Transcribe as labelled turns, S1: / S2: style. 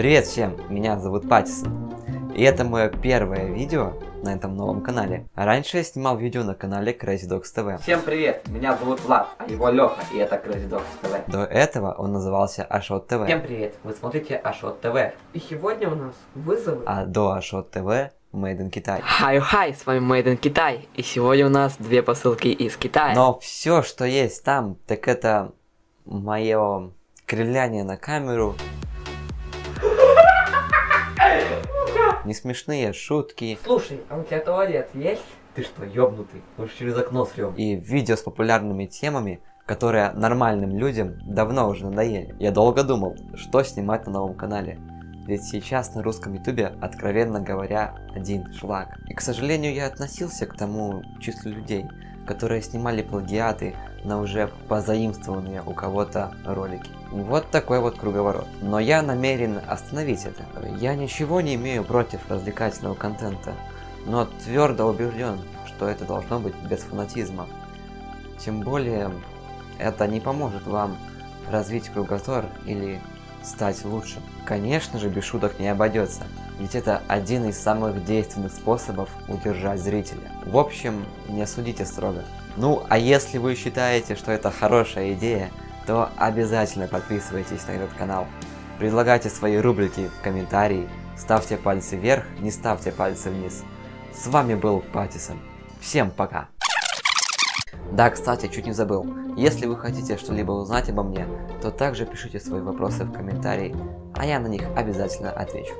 S1: Привет всем, меня зовут Паттисон. И это мое первое видео на этом новом канале. Раньше я снимал видео на канале Crazy Dogs TV.
S2: Всем привет, меня зовут Влад, а это Леха, и это Crazy Dogs TV.
S1: До этого он назывался Ашот ТВ.
S2: Всем привет, вы смотрите Ашот ТВ. И сегодня у нас вызовы.
S1: А до Ашот ТВ Made in Китай.
S3: Хай-хай, с вами Made in Китай. И сегодня у нас две посылки из Китая.
S1: Но все, что есть там, так это мое кривляние на камеру. Не смешные шутки.
S2: Слушай, а у тебя туалет есть? Ты что, ёбнутый? Уж через окно срём.
S1: И видео с популярными темами, которые нормальным людям давно уже надоели. Я долго думал, что снимать на новом канале. Ведь сейчас на русском ютубе, откровенно говоря, один шлак. И, к сожалению, я относился к тому числу людей, которые снимали плагиаты на уже позаимствованные у кого-то ролики. Вот такой вот круговорот. Но я намерен остановить это. Я ничего не имею против развлекательного контента, но твердо убежден, что это должно быть без фанатизма. Тем более, это не поможет вам развить кругозор или стать лучше. Конечно же, без шуток не обойдется, ведь это один из самых действенных способов удержать зрителя. В общем, не судите строго. Ну, а если вы считаете, что это хорошая идея, то обязательно подписывайтесь на этот канал. Предлагайте свои рубрики в комментарии, ставьте пальцы вверх, не ставьте пальцы вниз. С вами был Паттисон. Всем пока! Да, кстати, чуть не забыл. Если вы хотите что-либо узнать обо мне, то также пишите свои вопросы в комментарии, а я на них обязательно отвечу.